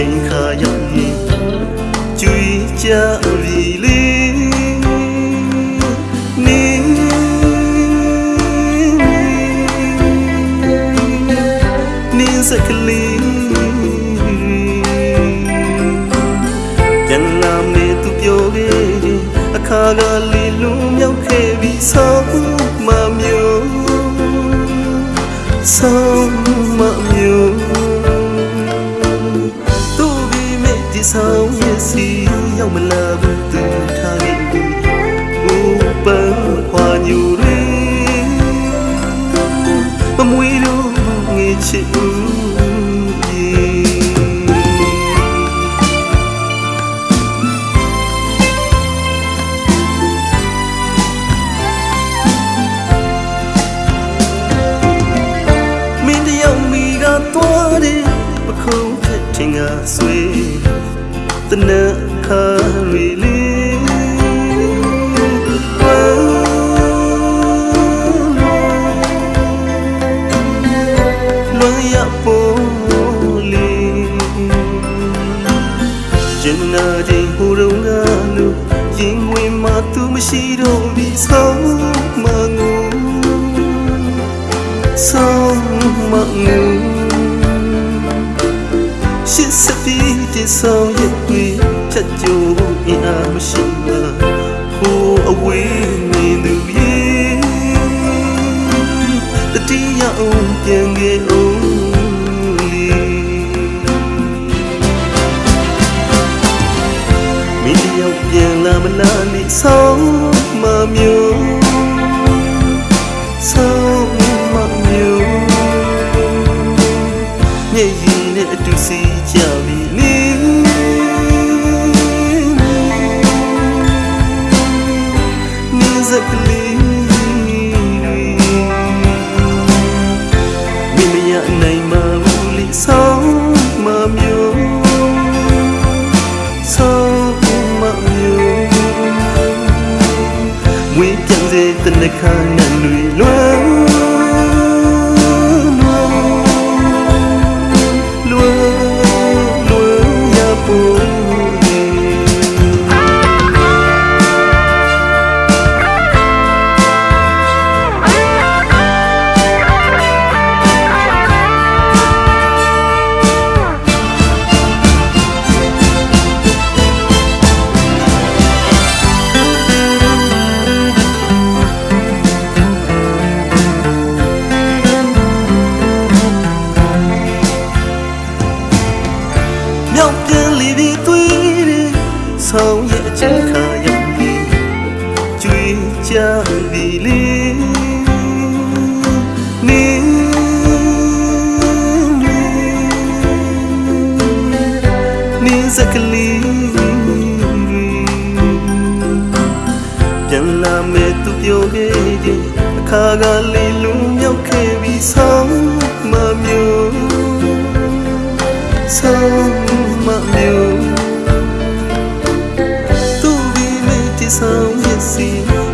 ချိန်ခါရောက်ရင်ကျွေးကြပြီလေနေနေစကလေးပြန်လာမေသူပြောခဲ့ရင်အခါကလေးလုံးမြောက်ခဲ့ပြီးဆောင်းမမျိုးဆောင်းမမျိုး ဒီဆောင်ရဲ့စီရောက်မလာဘူးသူထားခဲ့ဘူးဘူပန်းခွာညူရီမမွေးလို့ငေချစ် ခါရီလေးလွန်ရပေါ်လီကျင်နာတဲ့ဟိုတုန်းကလို့ရင်ဝင်မှသူမ ရှိတော့ပြီဆောင်းမငူဆောင်မငူရှစ်စပီးတဆောင်ရဲ့တွေ့ဖြတ်ကြိုးအင်အားမရှိပါဟိုအဝေးနေသူရဲ့တတိယအောင်ပြန်ခဲ့အောင်လေမင်းတယောက်ပြန်လာမလားလိဆောင်မမျိုးဆုံးမမျိုးမျက်ရည် နိုင်မဘူးလေဆုံးမမျိုးဆုံးမမျိုးဝေးပြန်စေတနခါနဲ့လွေလွယ် နေစကလေးပြန်လာမဲ့သူပြောခဲ့တဲ့အခါကလေးလုံးမြောက်ခဲ့ပြီးဆောင်းမမျိုးဆုံးမမျိုးသူဒီမေတ္တဆောင်ရဲ့စီ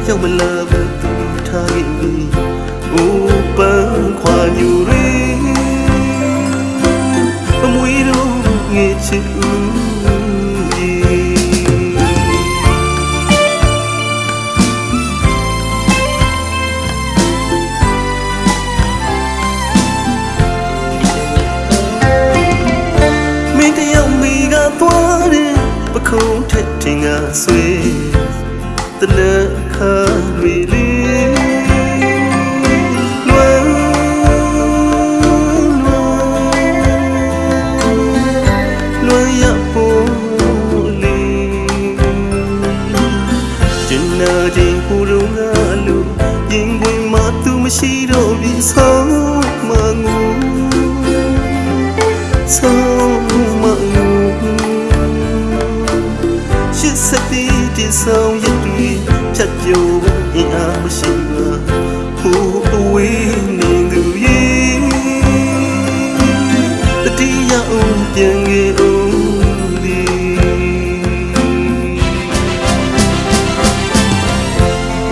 ရောက်မလာဘူးသူထားခဲ့ပြီအိုးပန်းခွာညူရီ ဆွေတနခါရီလေးလွယ်လွယ်လွယ်ရပေါ်လီကျင်နာခြင်းဟူရုံးကလို့ရင်ခွင်မှာသူမရှိတော့ပြီဆုံး စ်စပီးဒီဆောင်ရတွေ့ဖြတ်ကြိုးအင်အားမရှိပါဟိုအဝေးနေသူရဲ့တတိယအောင်ပြန်ခဲ့အောင်လေ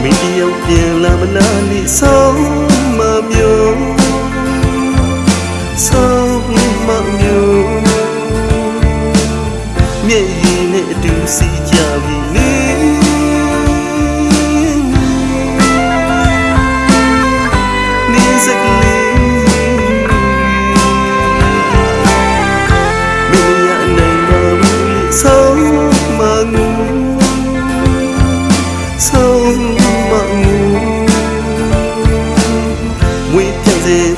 မင်းတယောက်ပြန်လာမလားလိဆုံးမမျိုးဆုံးမမျိုးစက lệ tình si chờ vì lý ni giấc lý. Mình nhận này mà mình sâu mà ngu sâu mà ngu nguy theo dây